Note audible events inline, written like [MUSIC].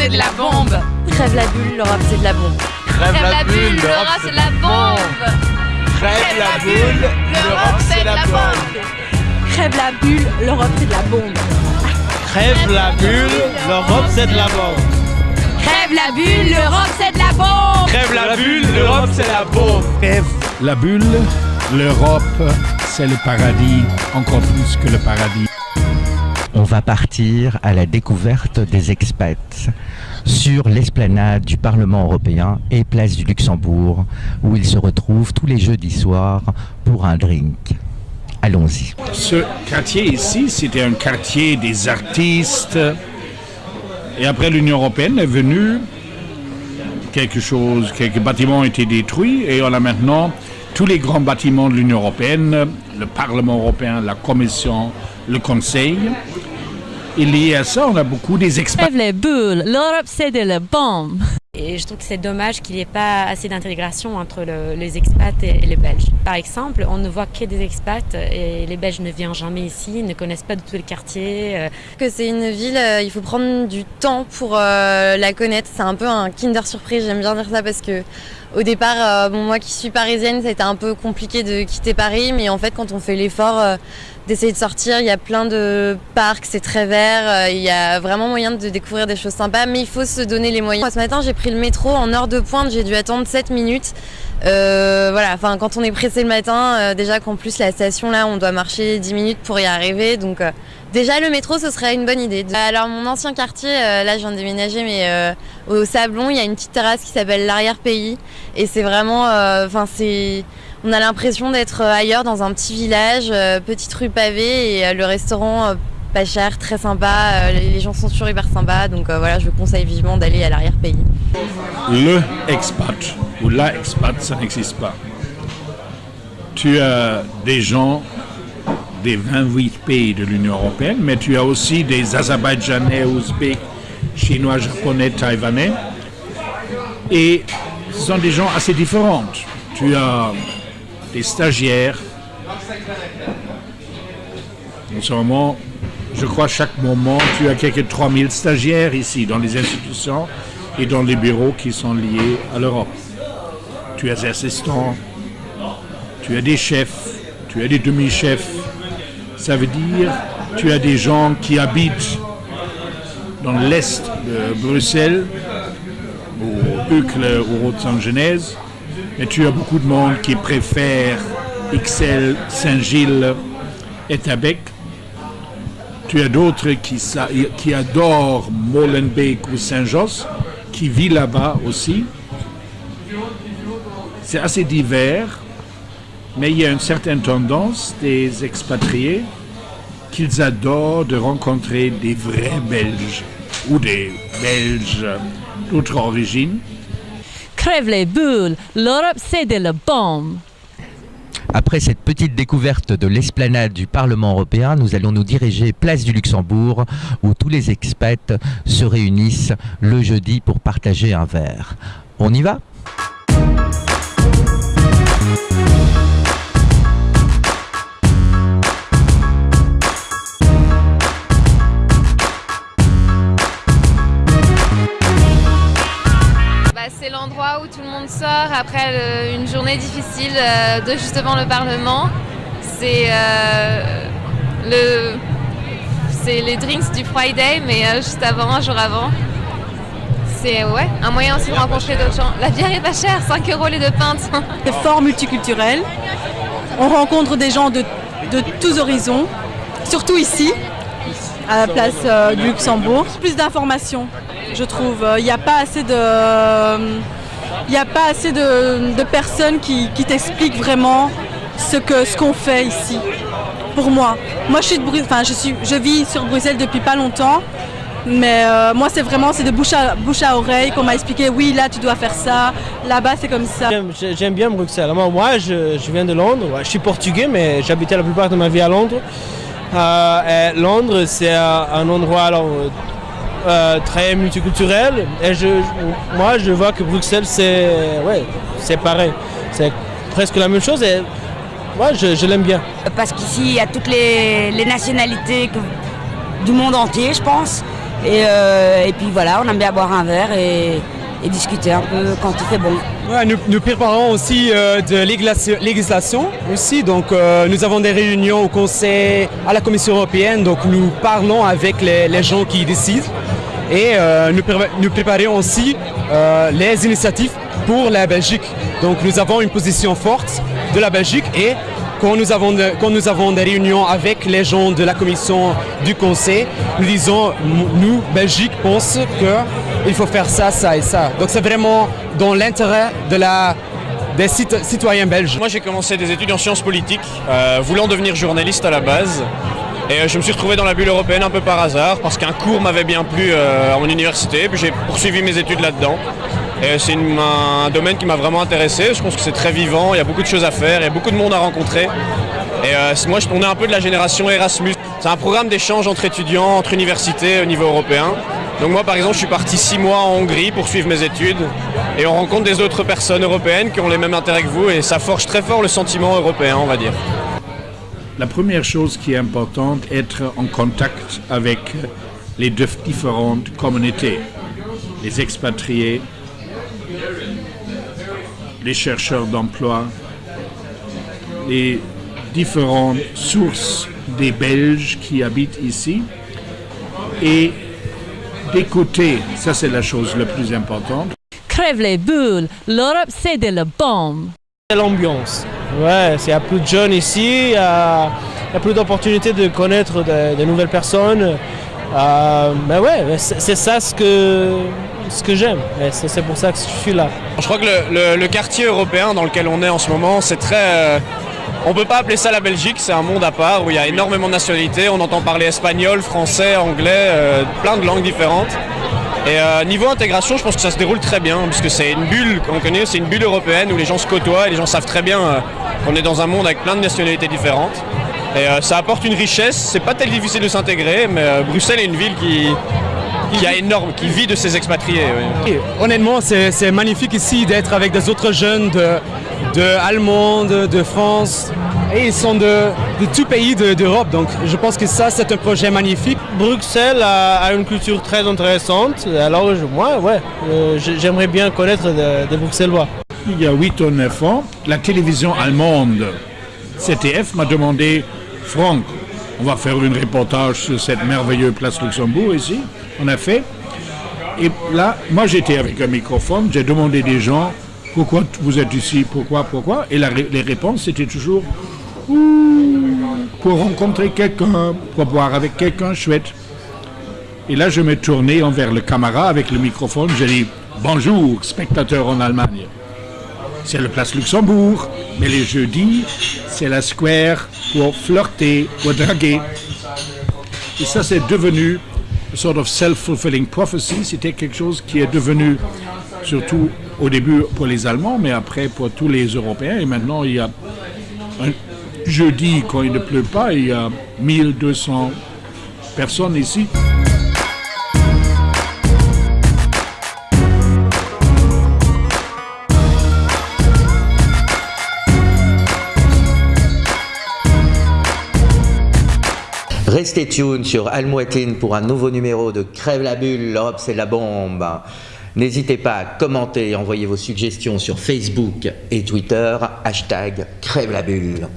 l'Europe c'est de la bombe. Crève la bulle, l'Europe c'est de la bombe. Crève la bulle, l'Europe c'est de la bombe. Crève la bulle, l'Europe c'est de la bombe. Crève la bulle, l'Europe c'est de la bombe. Crève la bulle, l'Europe c'est de la bombe. Crève la bulle, l'Europe c'est de la bombe. Crève la bulle, l'Europe c'est la bombe. Crève la bulle, l'Europe c'est le paradis, encore plus que le paradis. On va partir à la découverte des expats sur l'esplanade du Parlement européen et place du Luxembourg, où ils se retrouvent tous les jeudis soirs pour un drink. Allons-y. Ce quartier ici, c'était un quartier des artistes. Et après l'Union européenne est venue, quelque chose, quelques bâtiments ont été détruits et on a maintenant tous les grands bâtiments de l'Union européenne, le Parlement européen, la Commission, le Conseil. Et lié à ça, on a beaucoup des experts. Les bulles, l'Europe c'est de la bombe. Et je trouve que c'est dommage qu'il n'y ait pas assez d'intégration entre le- les expats et, et les Belges. Par exemple, on ne voit que des expats et les Belges ne viennent jamais ici, ils ne connaissent pas du tout le quartier. euh, que c'est une ville, euh, il faut prendre du temps pour euh, la connaître. C'est un peu un Kinder surprise, j'aime bien dire ça parce que au départ, euh, moi qui suis parisienne, ça a été un peu compliqué de quitter Paris, mais en fait, quand on fait l'effort euh, d'essayer de sortir, il y a plein de parcs, c'est très vert, euh, il y a vraiment moyen de découvrir des choses sympas, mais il faut se donner les moyens. Ce matin, j'ai pris le métro en heure de pointe, j'ai dû attendre 7 minutes. Euh, voilà, quand on est pressé le matin, euh, déjà qu'en plus la station là, on doit marcher 10 minutes pour y arriver, donc. euh, Déjà, le métro, ce serait une bonne idée. Alors, mon ancien quartier, là, je viens de déménager, mais au Sablon, il y a une petite terrasse qui s'appelle l'arrière-pays. Et c'est vraiment. On a l'impression d'être ailleurs, dans un petit village, petite rue pavée, et le restaurant. Pas cher, très sympa, euh, les les gens sont toujours hyper sympas, donc euh, voilà, je vous conseille vivement d'aller à l'arrière-pays. Le expat ou la expat, ça n'existe pas. Tu as des gens des 28 pays de l'Union européenne, mais tu as aussi des Azerbaïdjanais, Ouzbeks, Chinois, Japonais, Taïwanais. Et ce sont des gens assez différents. Tu as des stagiaires. En ce moment, je crois chaque moment, tu as quelques 3000 stagiaires ici dans les institutions et dans les bureaux qui sont liés à l'Europe. Tu as des assistants, tu as des chefs, tu as des demi-chefs. Ça veut dire tu as des gens qui habitent dans l'est de Bruxelles, au ou au Saint-Genèse, mais tu as beaucoup de monde qui préfère Ixelles, Saint-Gilles et Tabec. Tu as d'autres qui, adorent Molenbeek ou Saint-Josse, qui vivent là-bas aussi. C'est assez divers, mais il y a une certaine tendance des expatriés qu'ils adorent de rencontrer des vrais Belges ou des Belges d'autres origines. Crève les bulles, l'Europe c'est de la bombe. Après cette petite découverte de l'esplanade du Parlement européen, nous allons nous diriger place du Luxembourg, où tous les expats se réunissent le jeudi pour partager un verre. On y va? L'endroit où tout le monde sort après une journée difficile euh, de justement le Parlement. C'est euh, le, les drinks du Friday, mais euh, juste avant, un jour avant. C'est ouais, un moyen aussi de rencontrer d'autres gens. La bière est pas chère, 5 euros les deux pintes. [LAUGHS] C'est fort multiculturel. On rencontre des gens de, de tous horizons, surtout ici, à la place du Luxembourg. Plus d'informations, je trouve. Il n'y a pas assez de, il y a pas assez de, personnes qui, t'expliquent vraiment ce que ce qu'on fait ici. Pour moi, moi je suis de Bru- enfin je suis, je vis sur Bruxelles depuis pas longtemps. Mais euh, moi, c'est vraiment de bouche à, bouche à oreille qu'on m'a expliqué, oui, là, tu dois faire ça, là-bas, c'est comme ça. J'aime- j'ai- J'aime bien Bruxelles. Moi, moi, je, viens de Londres. Je suis portugais, mais j'habitais la plupart de ma vie à Londres. Euh, Londres, c'est euh, un endroit alors, euh, très multiculturel. Et je, je- moi, je vois que Bruxelles, c'est ouais, c'est pareil. C'est presque la même chose. Et moi, je, je l'aime bien. Parce qu'ici, il y a toutes les, les nationalités que- du monde entier, je pense. Et, euh, et puis voilà, on aime bien boire un verre et, et discuter un peu quand il fait bon. Ouais, nous, nous préparons aussi euh, de législation, législation aussi, donc euh, nous avons des réunions au Conseil, à la Commission européenne, donc nous parlons avec les, les gens qui décident et euh, nous, pré- nous préparons aussi euh, les initiatives pour la Belgique. Donc nous avons une position forte de la Belgique et quand nous avons, quand nous avons des réunions avec les gens de la Commission du Conseil, nous disons, nous, Belgique, pensons qu'il faut faire ça, ça et ça. Donc c'est vraiment dans l'intérêt de la, des cit- citoyens belges. Moi j'ai commencé des études en sciences politiques, euh, voulant devenir journaliste à la base. Et euh, je me suis retrouvé dans la bulle européenne un peu par hasard, parce qu'un cours m'avait bien plu euh, à mon université, puis j'ai poursuivi mes études là-dedans. Et c'est un domaine qui m'a vraiment intéressé, je pense que c'est très vivant, il y a beaucoup de choses à faire, il y a beaucoup de monde à rencontrer. Et euh, moi on est un peu de la génération Erasmus. C'est un programme d'échange entre étudiants, entre universités au niveau européen. Donc moi par exemple je suis parti six mois en Hongrie pour suivre mes études et on rencontre des autres personnes européennes qui ont les mêmes intérêts que vous et ça forge très fort le sentiment européen on va dire. La première chose qui est importante, être en contact avec les différentes communautés, les expatriés, les chercheurs d'emploi, les différentes sources des Belges qui habitent ici et d'écouter, ça c'est la chose la plus importante. Crève les l'Europe c'est de la bombe. L'ambiance. Ouais, il y a plus de jeunes ici, il y a, plus d'opportunités de connaître de, nouvelles personnes. Euh, mais ouais, mais c'est ça ce que, ce que j'aime. Et C'est pour ça que je suis là. Je crois que le, quartier européen dans lequel on est en ce moment, c'est très. euh, on peut pas appeler ça la Belgique, c'est un monde à part où il y a énormément de nationalités. On entend parler espagnol, français, anglais, euh, plein de langues différentes. Et euh, niveau intégration, je pense que ça se déroule très bien, puisque c'est une bulle qu'on connaît, c'est une bulle européenne où les gens se côtoient et les gens savent très bien euh, qu'on est dans un monde avec plein de nationalités différentes. Et euh, ça apporte une richesse, c'est pas tellement difficile de s'intégrer, mais Bruxelles est une ville qui, qui a énorme, qui vit de ses expatriés. honnêtement, c'est magnifique ici d'être avec des autres jeunes de, de Allemands, de, de France. Et ils sont de, de tout pays de- d'Europe. Donc je pense que ça, c'est un projet magnifique. Bruxelles a, a une culture très intéressante. Alors je- moi, ouais, euh, j'ai- j'aimerais bien connaître des Bruxellois. Il y a 8 ou 9 ans, la télévision allemande CTF m'a demandé Franck, on va faire un reportage sur cette merveilleuse place Luxembourg ici. On a fait. Et là, moi j'étais avec un microphone, j'ai demandé des gens pourquoi vous êtes ici, pourquoi, pourquoi? Et la les réponses c'était toujours pour rencontrer quelqu'un, pour boire avec quelqu'un chouette. Et là, je me tournais envers le camarade avec le microphone. J'ai dit Bonjour, spectateurs en Allemagne. C'est le place Luxembourg, mais les jeudis, c'est la square pour flirter, pour draguer. Et ça, c'est devenu une sort of self-fulfilling prophecy. C'était quelque chose qui est devenu, surtout au début pour les Allemands, mais après pour tous les Européens. Et maintenant, il y a jeudi, quand il ne pleut pas, il y a 1200 personnes ici. Restez tuned sur Almoitine pour un nouveau numéro de Crève la bulle, l'Europe c'est la bombe. N'hésitez pas à commenter et envoyer vos suggestions sur Facebook et Twitter, hashtag Crève la bulle.